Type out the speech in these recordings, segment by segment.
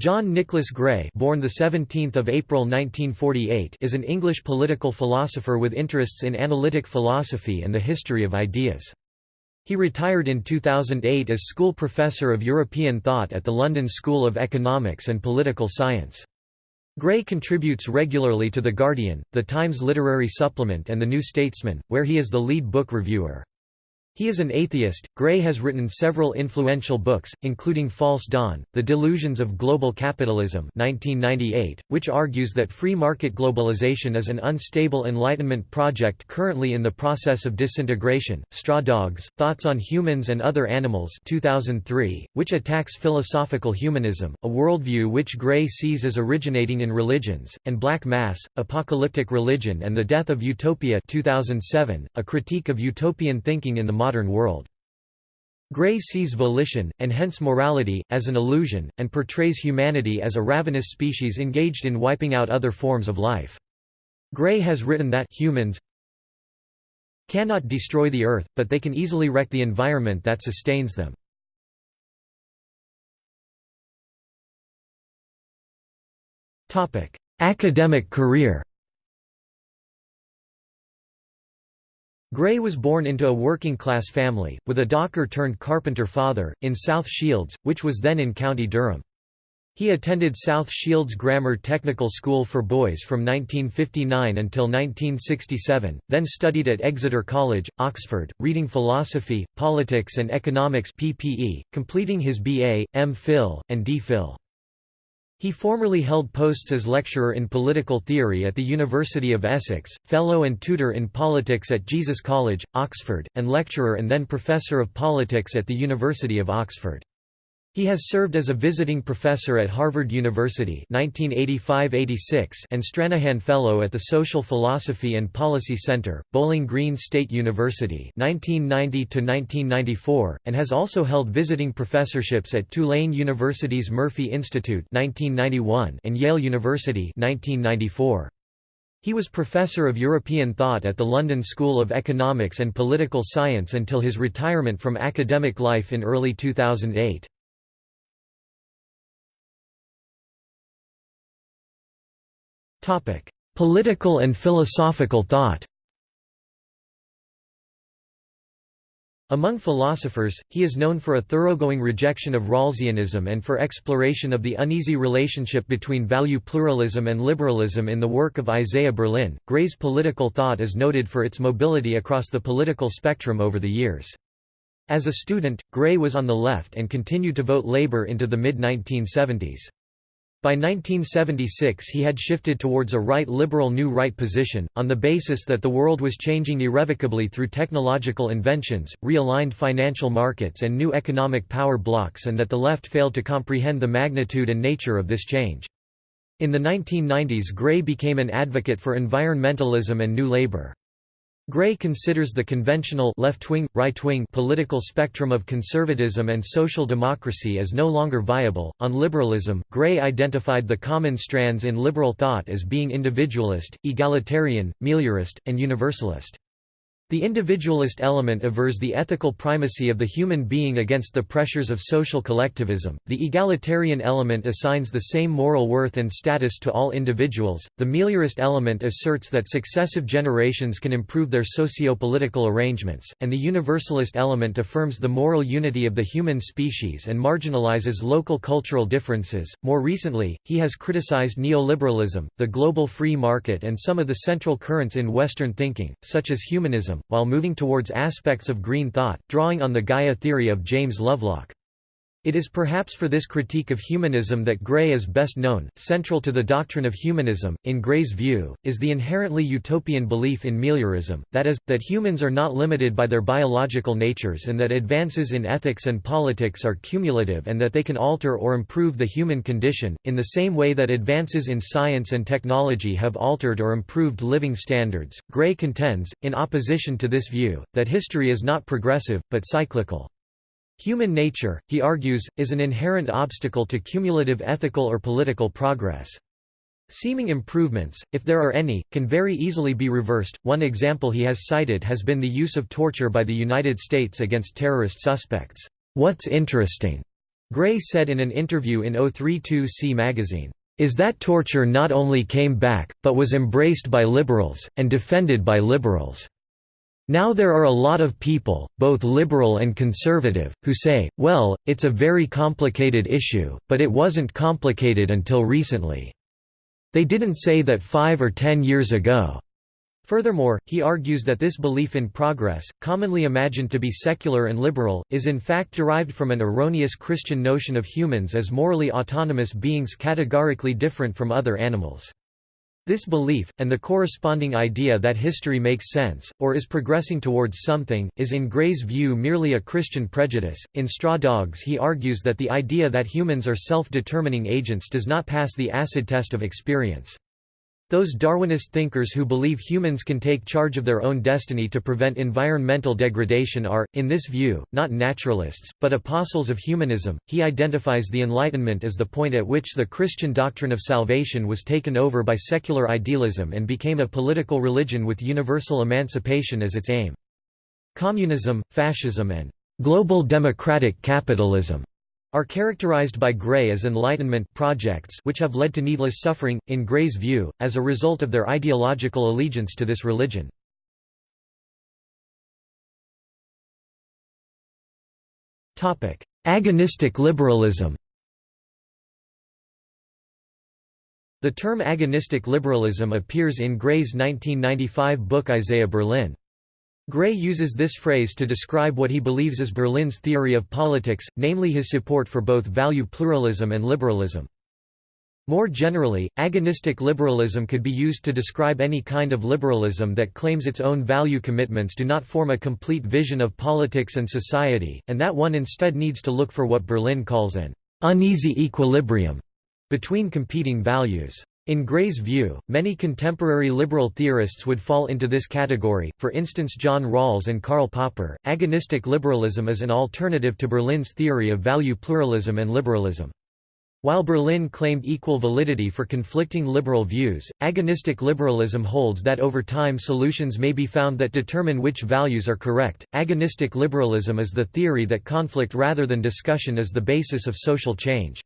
John Nicholas Gray born 17 April 1948 is an English political philosopher with interests in analytic philosophy and the history of ideas. He retired in 2008 as school professor of European thought at the London School of Economics and Political Science. Gray contributes regularly to The Guardian, The Times Literary Supplement and The New Statesman, where he is the lead book reviewer. He is an atheist. Gray has written several influential books, including False Dawn, The Delusions of Global Capitalism 1998, which argues that free market globalization is an unstable Enlightenment project currently in the process of disintegration, Straw Dogs, Thoughts on Humans and Other Animals 2003, which attacks philosophical humanism, a worldview which Gray sees as originating in religions, and Black Mass, Apocalyptic Religion and the Death of Utopia 2007, a critique of utopian thinking in the modern world. Gray sees volition, and hence morality, as an illusion, and portrays humanity as a ravenous species engaged in wiping out other forms of life. Gray has written that humans cannot destroy the earth, but they can easily wreck the environment that sustains them. Academic career Gray was born into a working-class family, with a docker-turned-carpenter father, in South Shields, which was then in County Durham. He attended South Shields Grammar Technical School for Boys from 1959 until 1967, then studied at Exeter College, Oxford, reading philosophy, politics and economics PPE, completing his BA, M.Phil, and D.Phil. He formerly held posts as lecturer in political theory at the University of Essex, fellow and tutor in politics at Jesus College, Oxford, and lecturer and then professor of politics at the University of Oxford. He has served as a visiting professor at Harvard University 1985–86 and Stranahan Fellow at the Social Philosophy and Policy Center, Bowling Green State University 1990–1994, and has also held visiting professorships at Tulane University's Murphy Institute 1991 and Yale University 1994. He was Professor of European Thought at the London School of Economics and Political Science until his retirement from academic life in early 2008. Political and philosophical thought Among philosophers, he is known for a thoroughgoing rejection of Rawlsianism and for exploration of the uneasy relationship between value pluralism and liberalism in the work of Isaiah Berlin. Gray's political thought is noted for its mobility across the political spectrum over the years. As a student, Gray was on the left and continued to vote Labour into the mid-1970s. By 1976 he had shifted towards a right-liberal New Right position, on the basis that the world was changing irrevocably through technological inventions, realigned financial markets and new economic power blocks and that the left failed to comprehend the magnitude and nature of this change. In the 1990s Gray became an advocate for environmentalism and New Labour. Gray considers the conventional left-wing, right-wing political spectrum of conservatism and social democracy as no longer viable. On liberalism, Gray identified the common strands in liberal thought as being individualist, egalitarian, meliorist, and universalist. The individualist element avers the ethical primacy of the human being against the pressures of social collectivism. The egalitarian element assigns the same moral worth and status to all individuals. The meliorist element asserts that successive generations can improve their socio-political arrangements, and the universalist element affirms the moral unity of the human species and marginalizes local cultural differences. More recently, he has criticized neoliberalism, the global free market, and some of the central currents in Western thinking, such as humanism while moving towards aspects of green thought, drawing on the Gaia theory of James Lovelock. It is perhaps for this critique of humanism that Gray is best known. Central to the doctrine of humanism, in Gray's view, is the inherently utopian belief in meliorism, that is, that humans are not limited by their biological natures and that advances in ethics and politics are cumulative and that they can alter or improve the human condition, in the same way that advances in science and technology have altered or improved living standards. Gray contends, in opposition to this view, that history is not progressive, but cyclical. Human nature, he argues, is an inherent obstacle to cumulative ethical or political progress. Seeming improvements, if there are any, can very easily be reversed. One example he has cited has been the use of torture by the United States against terrorist suspects. What's interesting Gray said in an interview in 032c magazine, "...is that torture not only came back, but was embraced by liberals, and defended by liberals." Now there are a lot of people, both liberal and conservative, who say, well, it's a very complicated issue, but it wasn't complicated until recently. They didn't say that five or ten years ago. Furthermore, he argues that this belief in progress, commonly imagined to be secular and liberal, is in fact derived from an erroneous Christian notion of humans as morally autonomous beings categorically different from other animals. This belief, and the corresponding idea that history makes sense, or is progressing towards something, is in Gray's view merely a Christian prejudice. In Straw Dogs, he argues that the idea that humans are self determining agents does not pass the acid test of experience. Those Darwinist thinkers who believe humans can take charge of their own destiny to prevent environmental degradation are, in this view, not naturalists, but apostles of humanism. He identifies the Enlightenment as the point at which the Christian doctrine of salvation was taken over by secular idealism and became a political religion with universal emancipation as its aim. Communism, fascism, and global democratic capitalism are characterized by Gray as Enlightenment projects which have led to needless suffering, in Gray's view, as a result of their ideological allegiance to this religion. Agonistic liberalism The term agonistic liberalism appears in Gray's 1995 book Isaiah Berlin. Gray uses this phrase to describe what he believes is Berlin's theory of politics, namely his support for both value pluralism and liberalism. More generally, agonistic liberalism could be used to describe any kind of liberalism that claims its own value commitments do not form a complete vision of politics and society, and that one instead needs to look for what Berlin calls an uneasy equilibrium between competing values. In Gray's view, many contemporary liberal theorists would fall into this category, for instance John Rawls and Karl Popper. Agonistic liberalism is an alternative to Berlin's theory of value pluralism and liberalism. While Berlin claimed equal validity for conflicting liberal views, agonistic liberalism holds that over time solutions may be found that determine which values are correct. Agonistic liberalism is the theory that conflict rather than discussion is the basis of social change.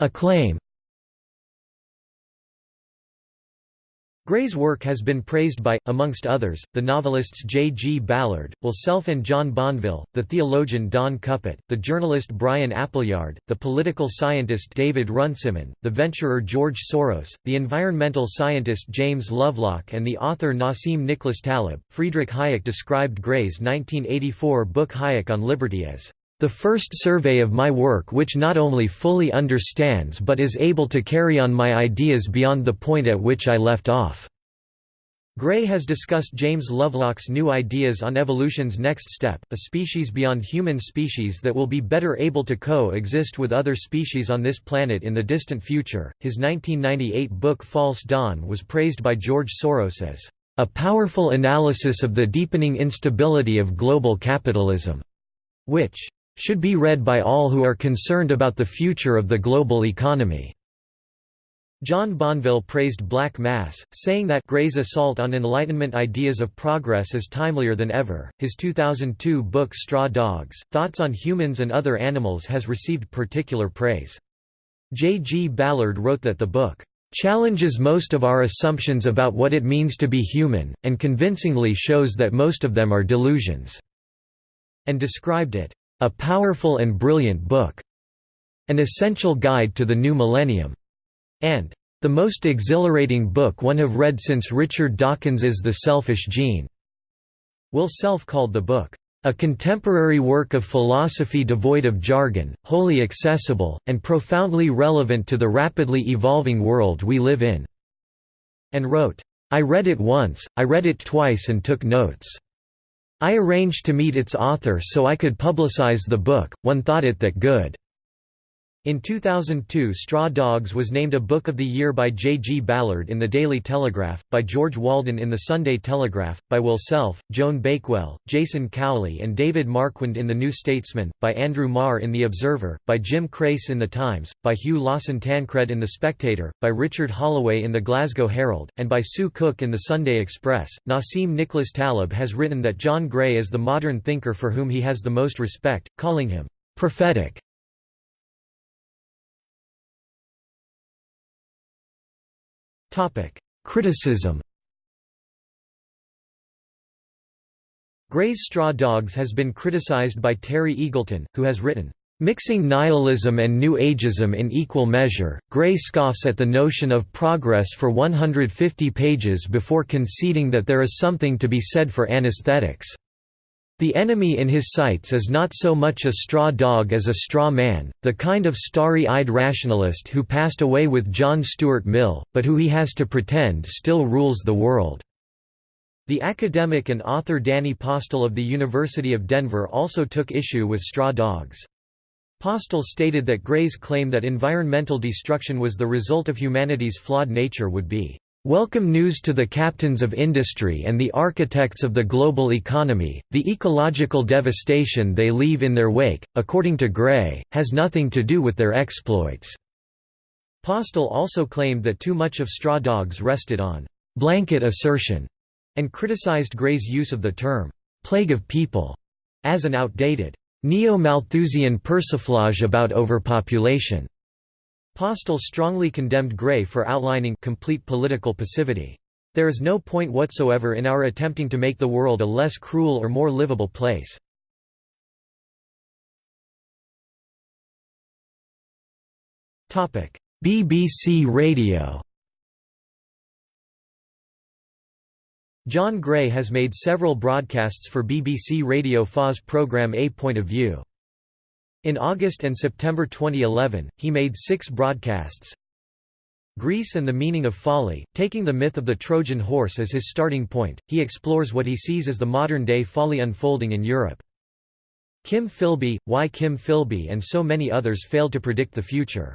Acclaim Gray's work has been praised by, amongst others, the novelists J. G. Ballard, Will Self and John Banville, the theologian Don Cupitt, the journalist Brian Appleyard, the political scientist David Runciman, the venturer George Soros, the environmental scientist James Lovelock and the author Nassim Nicholas Taleb. Friedrich Hayek described Gray's 1984 book Hayek on Liberty as the first survey of my work which not only fully understands but is able to carry on my ideas beyond the point at which I left off." Gray has discussed James Lovelock's new ideas on evolution's next step, a species beyond human species that will be better able to co-exist with other species on this planet in the distant future. His 1998 book False Dawn was praised by George Soros as a powerful analysis of the deepening instability of global capitalism, which should be read by all who are concerned about the future of the global economy." John Banville praised Black Mass, saying that Gray's assault on Enlightenment ideas of progress is timelier than ever. His 2002 book Straw Dogs, Thoughts on Humans and Other Animals has received particular praise. J. G. Ballard wrote that the book challenges most of our assumptions about what it means to be human, and convincingly shows that most of them are delusions, and described it a powerful and brilliant book. An essential guide to the new millennium. And the most exhilarating book one have read since Richard Dawkins's The Selfish Gene. Will Self called the book, a contemporary work of philosophy devoid of jargon, wholly accessible, and profoundly relevant to the rapidly evolving world we live in." And wrote, I read it once, I read it twice and took notes. I arranged to meet its author so I could publicize the book, one thought it that good. In 2002 Straw Dogs was named a Book of the Year by J. G. Ballard in the Daily Telegraph, by George Walden in the Sunday Telegraph, by Will Self, Joan Bakewell, Jason Cowley and David Marquand in the New Statesman, by Andrew Marr in The Observer, by Jim Crace in The Times, by Hugh Lawson Tancred in The Spectator, by Richard Holloway in the Glasgow Herald, and by Sue Cook in the Sunday Express. Nassim Nicholas Taleb has written that John Gray is the modern thinker for whom he has the most respect, calling him prophetic Criticism Gray's Straw Dogs has been criticized by Terry Eagleton, who has written, Mixing nihilism and New Ageism in equal measure, Gray scoffs at the notion of progress for 150 pages before conceding that there is something to be said for anesthetics. The enemy in his sights is not so much a straw dog as a straw man, the kind of starry-eyed rationalist who passed away with John Stuart Mill, but who he has to pretend still rules the world. The academic and author Danny Postel of the University of Denver also took issue with straw dogs. Postel stated that Gray's claim that environmental destruction was the result of humanity's flawed nature would be Welcome news to the captains of industry and the architects of the global economy. The ecological devastation they leave in their wake, according to Gray, has nothing to do with their exploits. Postel also claimed that too much of Straw Dogs rested on blanket assertion and criticized Gray's use of the term plague of people as an outdated neo-Malthusian persiflage about overpopulation. Postel strongly condemned Gray for outlining complete political passivity. There is no point whatsoever in our attempting to make the world a less cruel or more livable place. BBC Radio John Gray has made several broadcasts for BBC Radio 4's programme A Point of View. In August and September 2011, he made six broadcasts. Greece and the Meaning of Folly, taking the myth of the Trojan horse as his starting point, he explores what he sees as the modern-day folly unfolding in Europe. Kim Philby, Why Kim Philby and so many others failed to predict the future.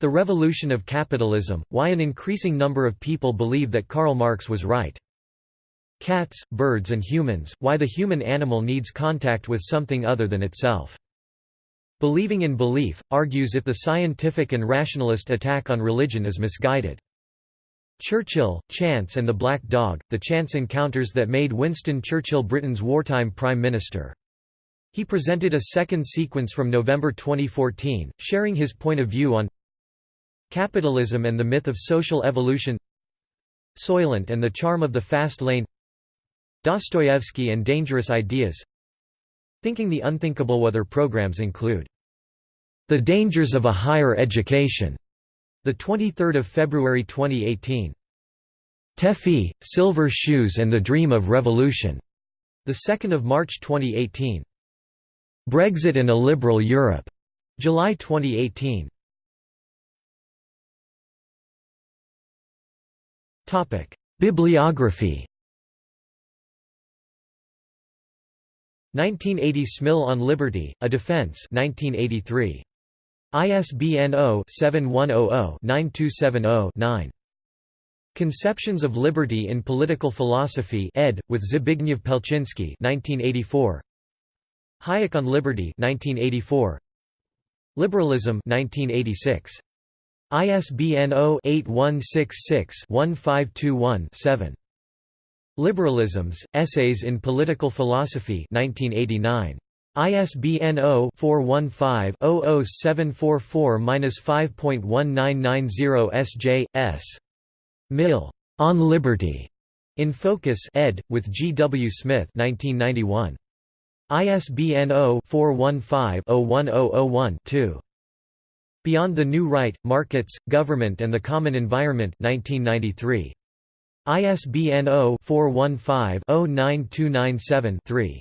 The Revolution of Capitalism, Why an increasing number of people believe that Karl Marx was right. Cats, Birds and Humans, Why the Human Animal Needs Contact with Something Other Than Itself. Believing in belief, argues if the scientific and rationalist attack on religion is misguided. Churchill, Chance and the Black Dog, the chance encounters that made Winston Churchill Britain's wartime Prime Minister. He presented a second sequence from November 2014, sharing his point of view on Capitalism and the Myth of Social Evolution Soylent and the Charm of the Fast Lane Dostoevsky and Dangerous Ideas Thinking the Unthinkable Other programs include The Dangers of a Higher Education, the 23rd of February 2018. Teffi, Silver Shoes and the Dream of Revolution, the 2nd of March 2018. Brexit and a Liberal Europe, July 2018. Topic: Bibliography 1980 Smill on Liberty, A Defense 1983. ISBN 0-7100-9270-9. Conceptions of Liberty in Political Philosophy ed. with Zbigniew Pelczynski 1984. Hayek on Liberty 1984. Liberalism 1986. ISBN 0-8166-1521-7. Liberalisms, Essays in Political Philosophy 1989. ISBN 0-415-00744-5.1990 SJ, S. Mill. On Liberty. In Focus ed. with G. W. Smith 1991. ISBN 0-415-01001-2. Beyond the New Right, Markets, Government and the Common Environment 1993. ISBN 0-415-09297-3.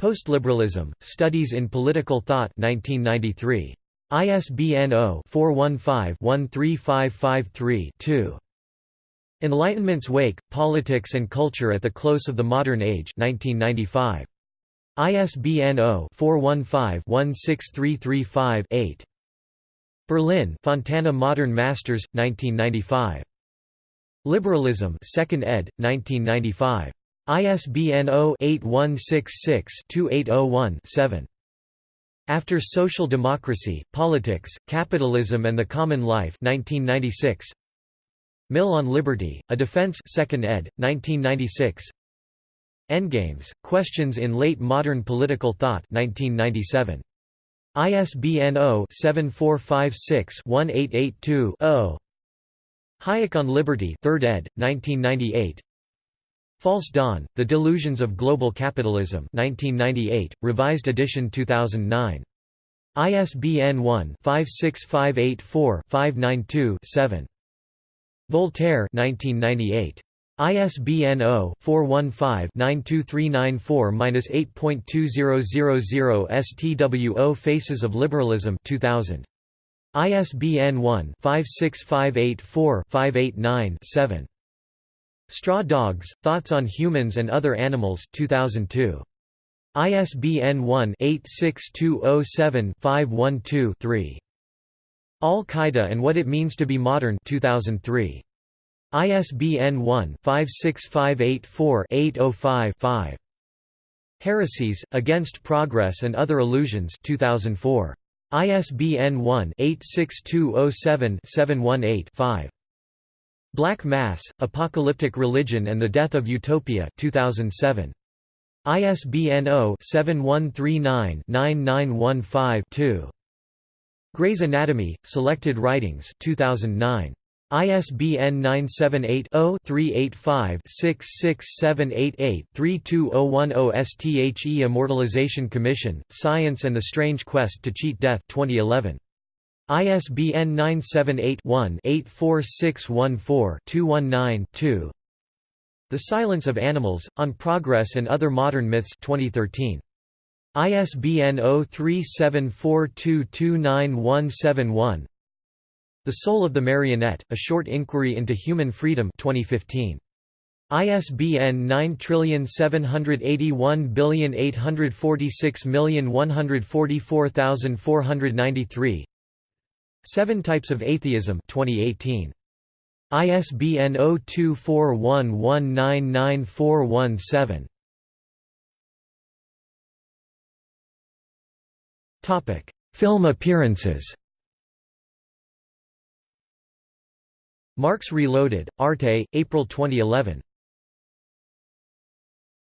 Postliberalism, Studies in Political Thought 1993. ISBN 0-415-13553-2. Enlightenment's Wake, Politics and Culture at the Close of the Modern Age 1995. ISBN 0-415-16335-8. Berlin Fontana Modern Masters, 1995. Liberalism 2nd ed., 1995. ISBN 0-8166-2801-7. After Social Democracy, Politics, Capitalism and the Common Life 1996. Mill on Liberty, A Defense 2nd ed., 1996. Endgames, Questions in Late Modern Political Thought 1997. ISBN 0-7456-1882-0. Hayek on Liberty 3rd ed., 1998. False Dawn, The Delusions of Global Capitalism 1998, revised edition 2009. ISBN 1-56584-592-7. Voltaire 1998. ISBN 0-415-92394-8.2000 STWO Faces of Liberalism 2000. ISBN 1-56584-589-7. Straw Dogs, Thoughts on Humans and Other Animals 2002. ISBN 1-86207-512-3. Al-Qaeda and What It Means to Be Modern 2003. ISBN 1-56584-805-5. Heresies, Against Progress and Other Illusions 2004. ISBN 1-86207-718-5. Black Mass, Apocalyptic Religion and the Death of Utopia 2007. ISBN 0-7139-9915-2. Gray's Anatomy, Selected Writings 2009. ISBN 978-0-385-66788-32010 STHE Immortalization Commission, Science and the Strange Quest to Cheat Death 2011. ISBN 978-1-84614-219-2 The Silence of Animals, On Progress and Other Modern Myths 2013. ISBN 0374229171 the Soul of the Marionette, A Short Inquiry into Human Freedom 2015. ISBN 9781846144493 Seven Types of Atheism 2018. ISBN 0241199417 Film appearances Marx Reloaded, Arte, April 2011.